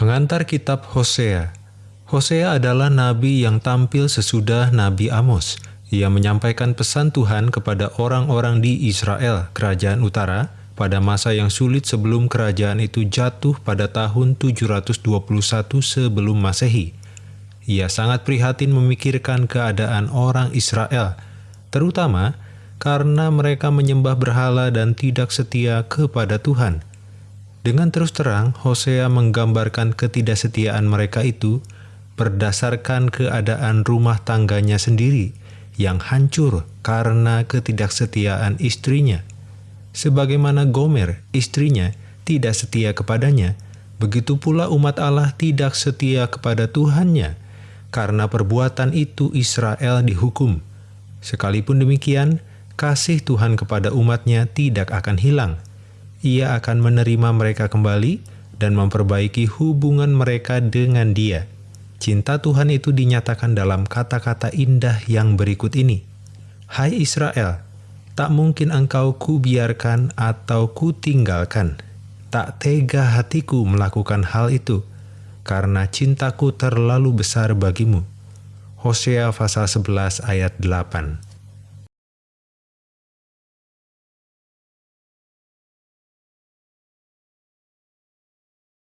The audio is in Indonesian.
Pengantar kitab Hosea Hosea adalah nabi yang tampil sesudah Nabi Amos. Ia menyampaikan pesan Tuhan kepada orang-orang di Israel, kerajaan utara, pada masa yang sulit sebelum kerajaan itu jatuh pada tahun 721 sebelum Masehi. Ia sangat prihatin memikirkan keadaan orang Israel, terutama karena mereka menyembah berhala dan tidak setia kepada Tuhan. Dengan terus terang, Hosea menggambarkan ketidaksetiaan mereka itu berdasarkan keadaan rumah tangganya sendiri yang hancur karena ketidaksetiaan istrinya. Sebagaimana Gomer, istrinya, tidak setia kepadanya, begitu pula umat Allah tidak setia kepada Tuhannya. Karena perbuatan itu Israel dihukum. Sekalipun demikian, kasih Tuhan kepada umatnya tidak akan hilang. Ia akan menerima mereka kembali dan memperbaiki hubungan mereka dengan dia. Cinta Tuhan itu dinyatakan dalam kata-kata indah yang berikut ini. Hai Israel, tak mungkin engkau kubiarkan atau kutinggalkan. Tak tega hatiku melakukan hal itu, karena cintaku terlalu besar bagimu. Hosea pasal 11 ayat 8